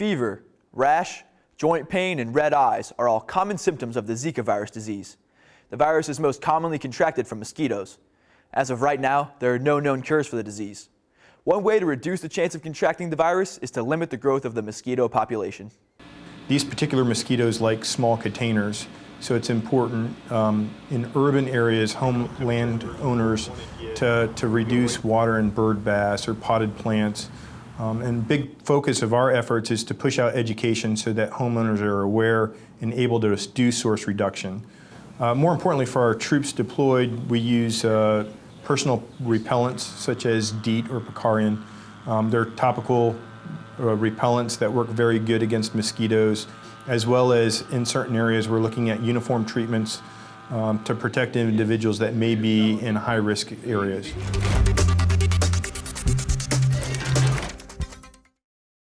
Fever, rash, joint pain, and red eyes are all common symptoms of the Zika virus disease. The virus is most commonly contracted from mosquitoes. As of right now, there are no known cures for the disease. One way to reduce the chance of contracting the virus is to limit the growth of the mosquito population. These particular mosquitoes like small containers, so it's important um, in urban areas, home landowners, to, to reduce water and bird baths or potted plants. Um, and big focus of our efforts is to push out education so that homeowners are aware and able to do source reduction. Uh, more importantly, for our troops deployed, we use uh, personal repellents such as DEET or Picaridin. Um, they're topical uh, repellents that work very good against mosquitoes, as well as in certain areas we're looking at uniform treatments um, to protect individuals that may be in high-risk areas.